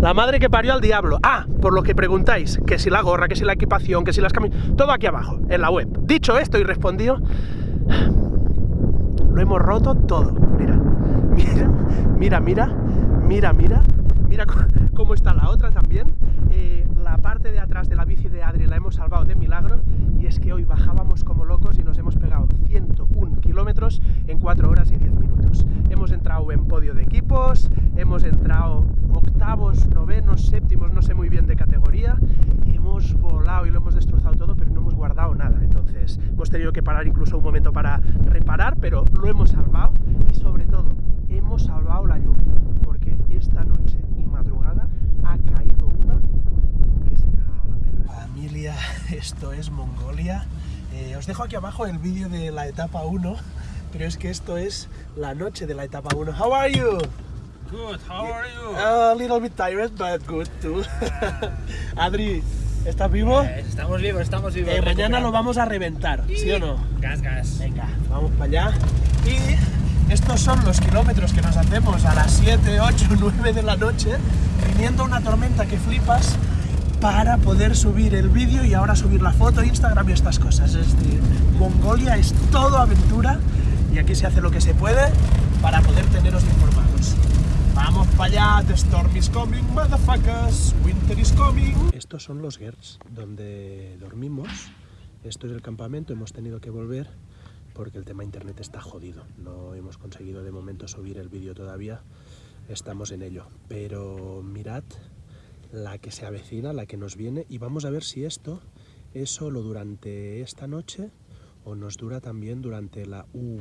la madre que parió al diablo. Ah, por lo que preguntáis, que si la gorra, que si la equipación, que si las camisas... Todo aquí abajo, en la web. Dicho esto y respondido, lo hemos roto todo. Mira, mira, mira, mira, mira, mira, mira cómo está la otra también. Parte de atrás de la bici de Adri la hemos salvado de milagro y es que hoy bajábamos como locos y nos hemos pegado 101 kilómetros en 4 horas y 10 minutos. Hemos entrado en podio de equipos, hemos entrado octavos, novenos, séptimos, no sé muy bien de categoría, hemos volado y lo hemos destrozado todo, pero no hemos guardado nada. Entonces hemos tenido que parar incluso un momento para reparar, pero lo hemos salvado y sobre todo hemos salvado la lluvia, porque esta noche y madrugada ha caído una que se cagaba la perra. Familia, esto es Mongolia. Eh, os dejo aquí abajo el vídeo de la etapa 1, pero es que esto es la noche de la etapa 1. How are you? Good, how are you? A little bit tired, but good too. Adri, ¿estás vivo? Eh, estamos vivos, estamos vivos. Eh, mañana lo vamos a reventar, ¿sí o no? Gas, gas. Venga, vamos para allá. Y estos son los kilómetros que nos hacemos a las 7, 8, 9 de la noche, viniendo una tormenta que flipas para poder subir el vídeo y ahora subir la foto, Instagram y estas cosas. Es decir, Mongolia es todo aventura y aquí se hace lo que se puede para poder teneros informados. Vamos para allá, the storm is coming, motherfuckers, winter is coming. Estos son los Gers, donde dormimos. Esto es el campamento, hemos tenido que volver porque el tema internet está jodido. No hemos conseguido de momento subir el vídeo todavía, estamos en ello. Pero mirad la que se avecina, la que nos viene, y vamos a ver si esto es solo durante esta noche o nos dura también durante la uh,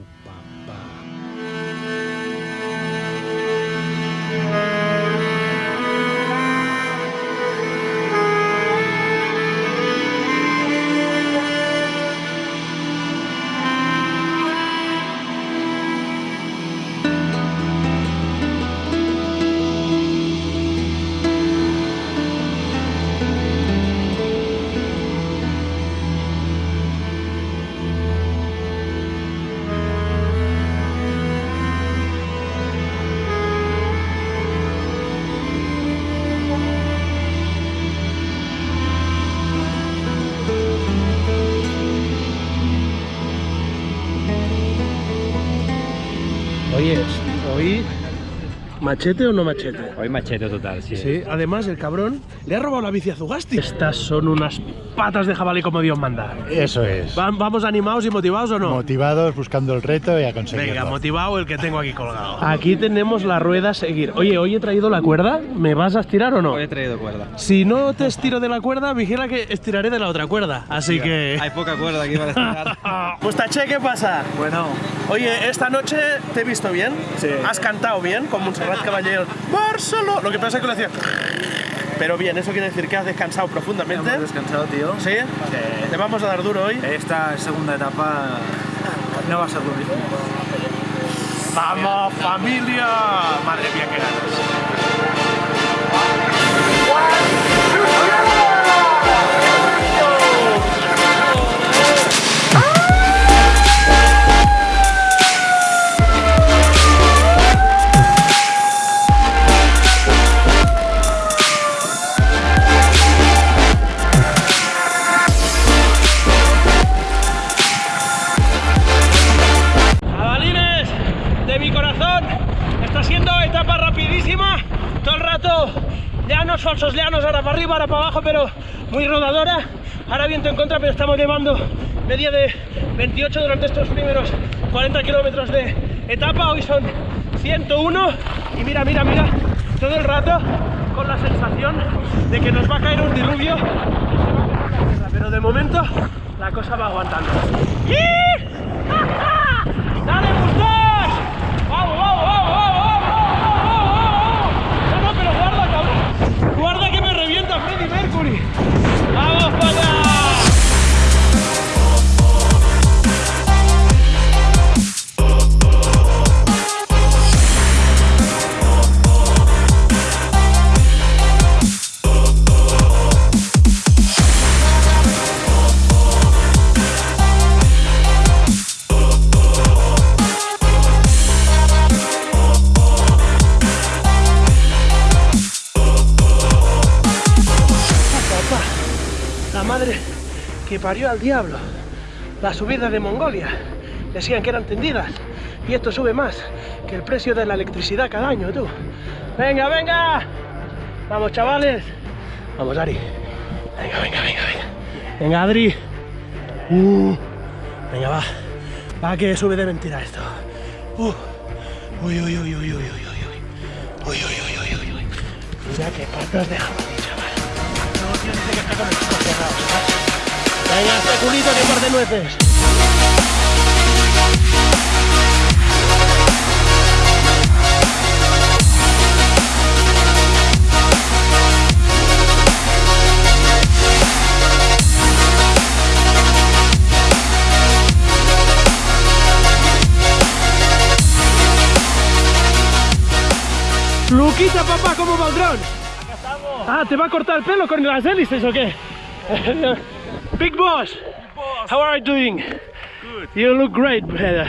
¿Machete o no machete? Hoy machete total, sí. Sí, además el cabrón le ha robado la bici a Zugasti. Estas son unas patas de jabalí como Dios manda. Eso es. ¿Van- ¿Vamos animados y motivados o no? Motivados, buscando el reto y a conseguirlo. Venga, motivado el que tengo aquí colgado. Aquí tenemos la rueda a seguir. Oye, hoy he traído la cuerda. ¿Me vas a estirar o no? Hoy he traído cuerda. Si no te estiro de la cuerda, vigila que estiraré de la otra cuerda. Así que... Hay poca cuerda aquí para estirar. Mustache, ¿qué pasa? bueno, Oye, esta noche te he visto bien. Sí. Has cantado bien, como Montserrat Caballero. Barcelona. Lo que pasa es que lo hacía. Pero bien, eso quiere decir que has descansado profundamente. Hemos descansado, tío. ¿Sí? Te vamos a dar duro hoy. Esta segunda etapa no va a ser lo mismo. ¡Vamos, familia! Ahora para abajo, pero muy rodadora. Ahora viento en contra, pero estamos llevando media de 28 durante estos primeros 40 kilómetros de etapa. Hoy son 101 y mira, mira, mira, todo el rato con la sensación de que nos va a caer un diluvio. Pero de momento la cosa va aguantando. ¡Y! Parió al diablo. Las subidas de Mongolia decían que eran tendidas y esto sube más que el precio de la electricidad cada año, tú. Venga, venga. Vamos, chavales. Vamos, Ari. Venga, venga, venga, venga. Venga, Adri. Uh. Venga, va. Va que sube de mentira esto. Uh. Uy, uy, uy, uy, uy, uy, uy, uy. Uy, uy, uy, uy. Mira qué patas de jamón, chaval. No que estar con ¿sabes? Venga, este culito que muerde nueces. Luquita, papá, ¿cómo va el dron? Ah, ¿te va a cortar el pelo con las hélices o qué? Big boss, how are you doing? Good. You look great, brother.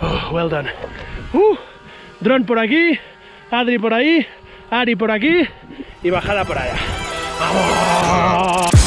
Oh, well done. Uh, dron por aquí, Adri por ahí, Ari por aquí y bajada por allá. ¡Vamos!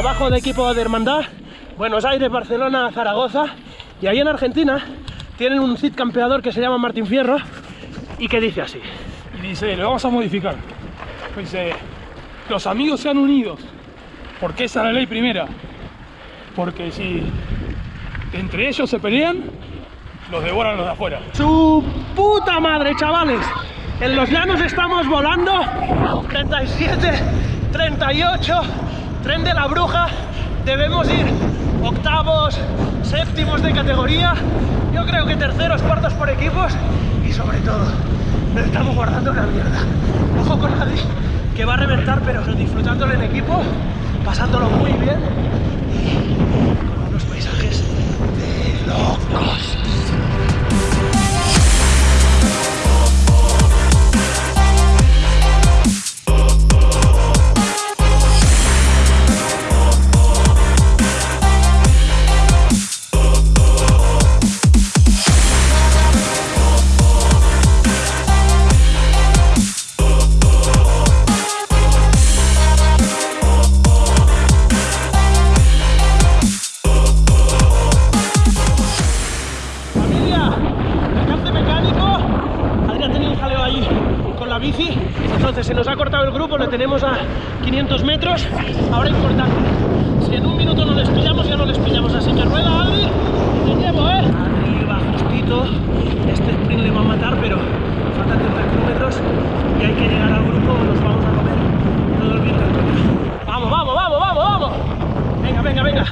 Trabajo de equipo de hermandad. Buenos Aires, Barcelona, Zaragoza. Y ahí en Argentina tienen un CID campeador que se llama Martín Fierro y que dice así. y dice, lo vamos a modificar. Dice, los amigos sean unidos, porque esa es la ley primera. Porque si entre ellos se pelean, los devoran los de afuera. ¡Su puta madre, chavales! En los llanos estamos volando 37, 38, tren de la bruja. Debemos ir octavos, séptimos de categoría. Yo creo que terceros, cuartos por equipos. Y sobre todo, nos estamos guardando una mierda. Ojo con Adri, que va a reventar, pero disfrutándolo en equipo, pasándolo muy bien y con unos paisajes de locos. Tenemos a 500 metros. Ahora importante, si en un minuto no les pillamos, ya no les pillamos. Así que rueda, Adri, te llevo, ¿eh? Adri va justito. Este sprint le va a matar, pero faltan 30 kilómetros y hay que llegar al grupo o nos vamos a comer todo el viento. Vamos, vamos, vamos, vamos, vamos. Venga, venga, venga.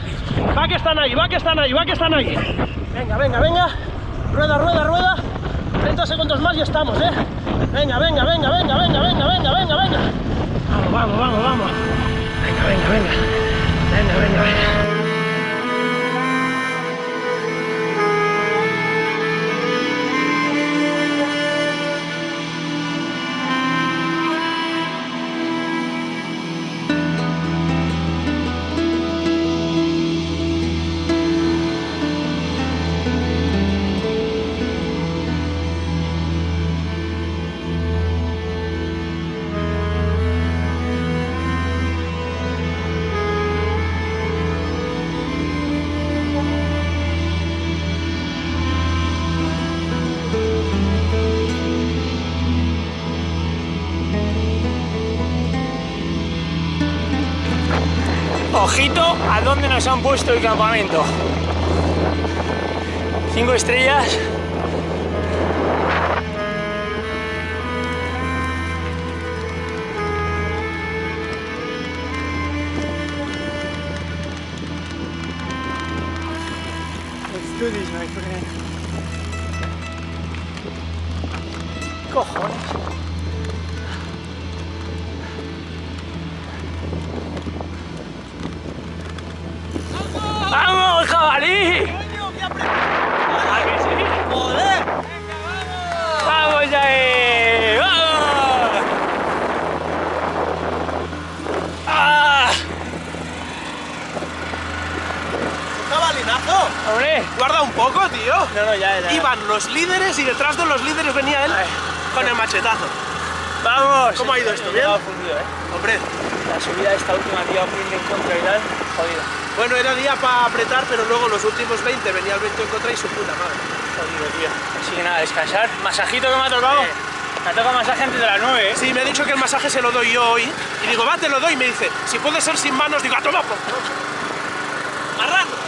Va que están ahí, va que están ahí, va que están ahí. Venga, venga, venga. Rueda, rueda, rueda. 30 segundos más y estamos, ¿eh? Venga, venga, venga, venga, venga, venga, venga, venga, venga. Vamos, vamos, vamos, vamos. Venga, venga, venga. Ojito a dónde nos han puesto el campamento. Cinco estrellas. Cojones. ¡Vamos, jabalí! ¿A que sí? ¡Joder! ¡Vamos ahí! ¡Vamos! ¡Ah! ¡Jabalinazo! ¡Hombre! Guarda un poco, tío. No, no, ya, ya. Iban los líderes y detrás de los líderes venía él Ay. con el machetazo. ¡Vamos! ¿Cómo ha ido esto? ¿Bien? Fundido, ¿eh? Hombre, La subida esta última que iba muy en contra y tal, jodido. Bueno, era día para apretar, pero luego los últimos 20 venía el 20 en contra y su puta madre. Jodido, tío. Así que nada, descansar. Masajito que me ha tocado. Me ha tocado masaje antes de las 9, ¿eh? Sí, me ha dicho que el masaje se lo doy yo hoy. Y digo, va, te lo doy. Y me dice, si puede ser sin manos, digo, a tomar por culo". Marrano.